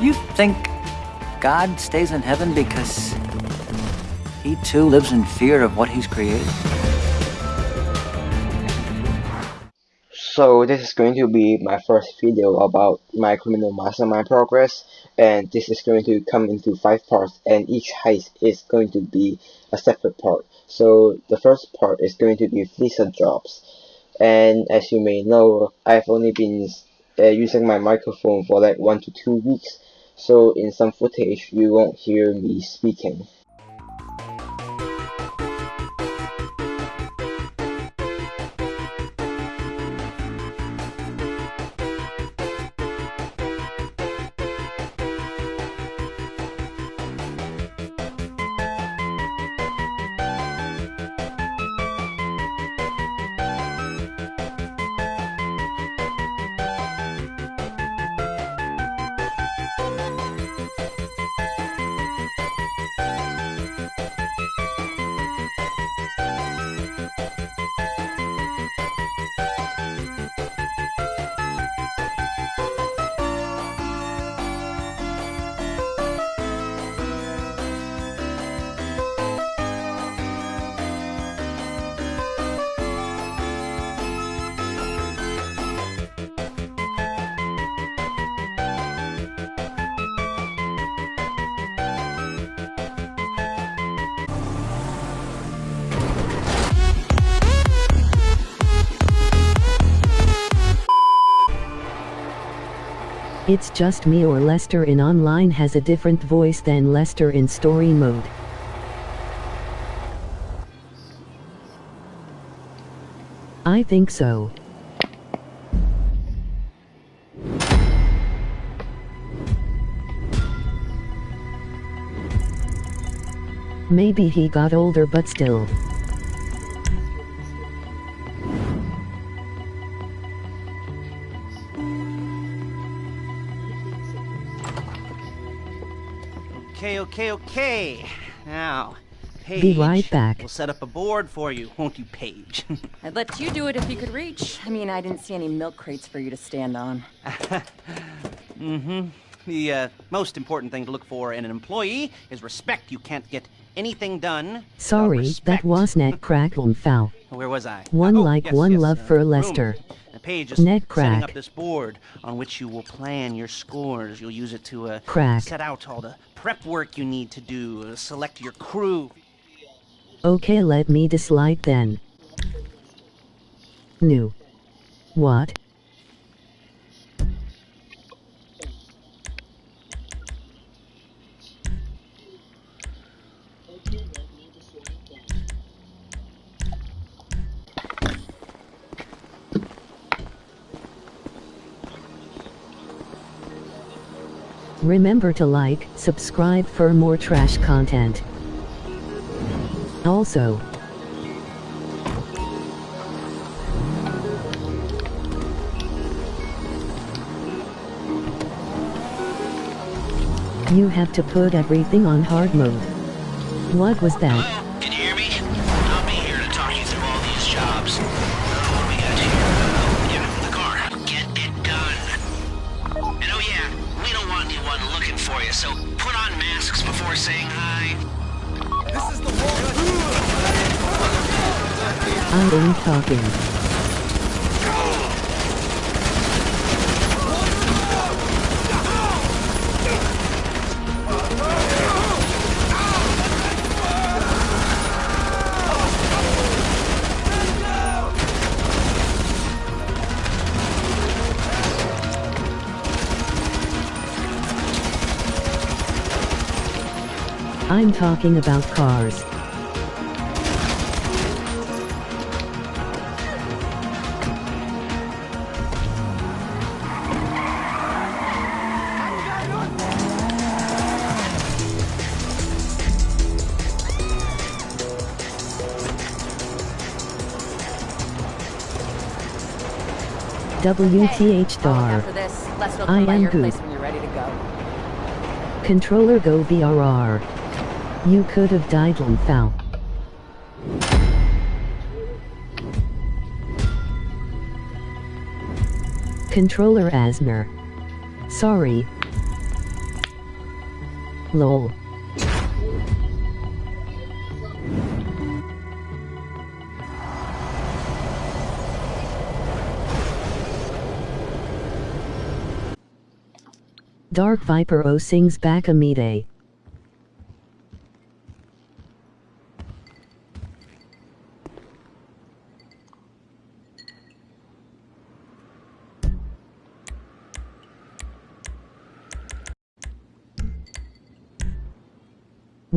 You think God stays in heaven because he too lives in fear of what he's created? So this is going to be my first video about my criminal mastermind progress and this is going to come into five parts and each heist is going to be a separate part. So the first part is going to be Fleeca jobs and as you may know I've only been uh, using my microphone for like one to two weeks so in some footage you won't hear me speaking. It's just me or Lester in online has a different voice than Lester in story mode. I think so. Maybe he got older but still. Okay, okay, okay. Now, Paige. Be right back. We'll set up a board for you, won't you, Paige? I'd let you do it if you could reach. I mean, I didn't see any milk crates for you to stand on. mm-hmm. The uh, most important thing to look for in an employee is respect. You can't get anything done. Sorry, that was net crackle and foul. Where was I? One oh, like, yes, one yes, love uh, for room. The page is Net setting up this board on which you will plan your scores. You'll use it to uh, Crack. set out all the prep work you need to do, uh, select your crew. Okay, let me dislike then. New. What? Remember to like, subscribe for more trash content. Also, you have to put everything on hard mode. What was that? Masks before saying hi. I ain't talking. I'm talking about cars. WTH star. After this, Lester will I am good. place when you're ready to go. Controller go BRR. You could have died on foul. Controller Asner. Sorry. Lol. Dark Viper O sings back Amide.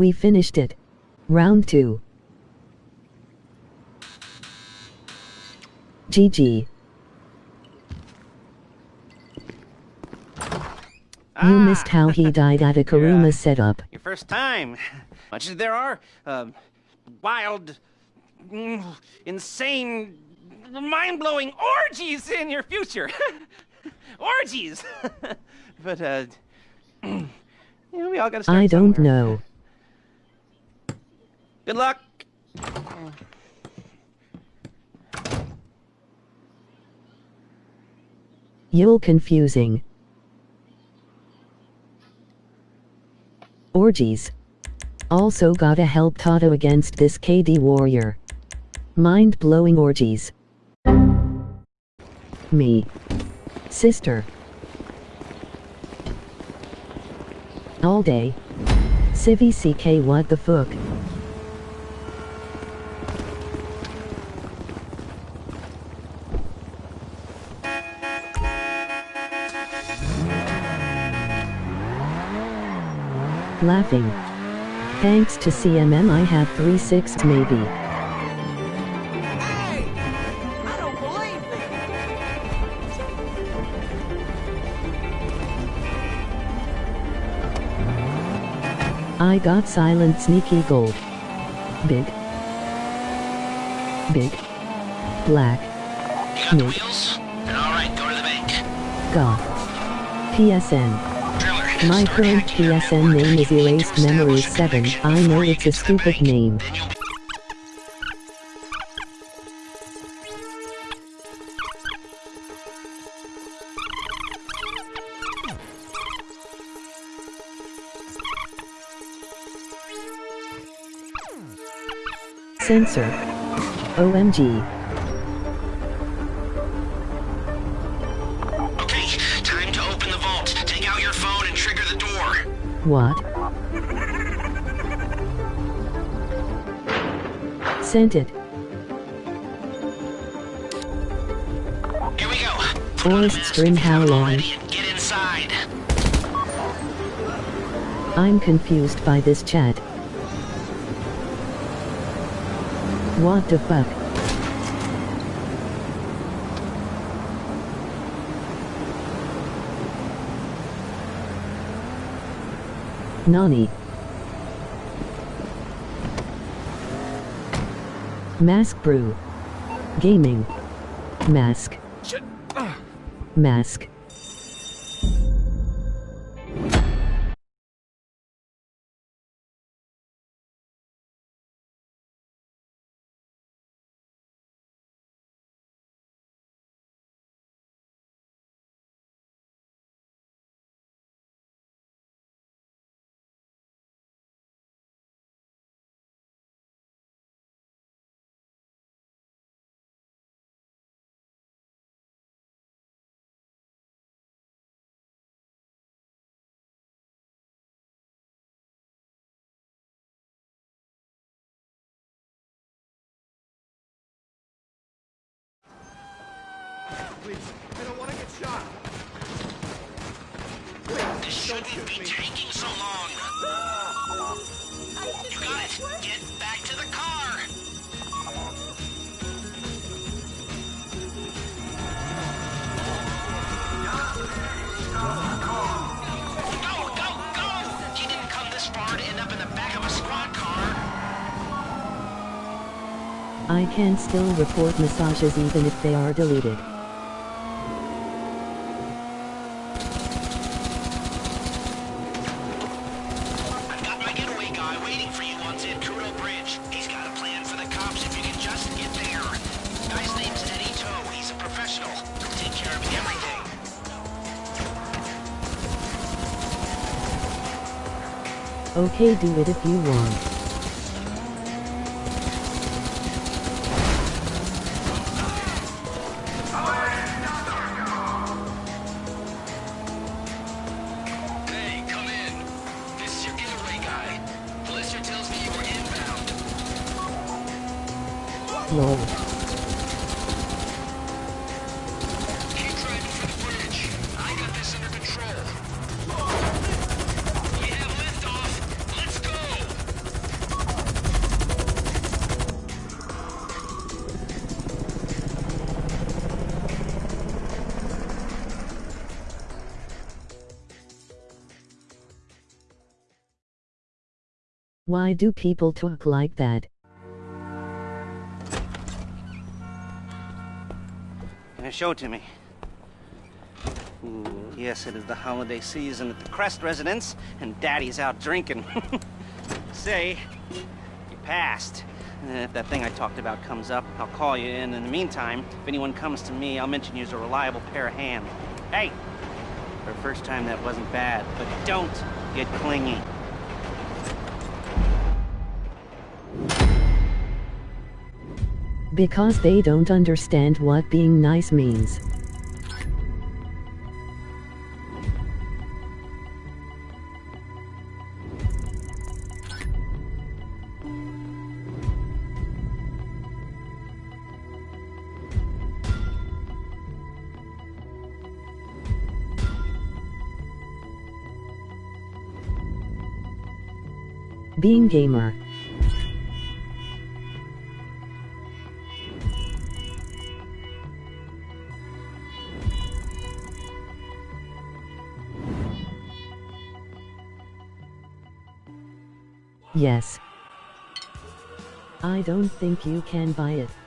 We finished it. Round 2. GG. You missed how he died at a Kuruma Yeah. setup. Your first time. Much as there are um, wild, mm, insane, mind-blowing orgies in your future. orgies. but uh, you know, we all got to start I don't somewhere. know. Good luck. You'll confusing. Orgies. Also gotta help Tato against this KD warrior. Mind blowing orgies. Me. Sister. All day. Civvy CK what the fuck? Laughing. Thanks to CMM I have 3 sixths maybe. I got silent sneaky gold. Big. Big. Black. You got the Nope. wheels? Then all right, go to the bank. Goth. PSN. My current PSN name is Erased a 7. I know it's a stupid name. Sensor. OMG. What? Sent it. Here we go. Put on the Forest mask Stream if you how long? Get inside. I'm confused by this chat. What the fuck? Nani? Mask Brew. Gaming. Mask. Ah. Mask. This shouldn't be taking so long. You got it. Get back to the car. Go, go, go! He didn't come this far to end up in the back of a squad car. I can still report massages even if they are deleted. Okay, do it if you want. Hey, Why do people talk like that? You show it to me? Ooh, yes, it is the holiday season at the Crest residence, and Daddy's out drinking. Say, you passed. Uh, If that thing I talked about comes up, I'll call you in. In the meantime, if anyone comes to me, I'll mention you as a reliable pair of hands. Hey, for a first time, that wasn't bad, but don't get clingy. Because they don't understand what being nice means. Being gamer. Yes. I don't think you can buy it.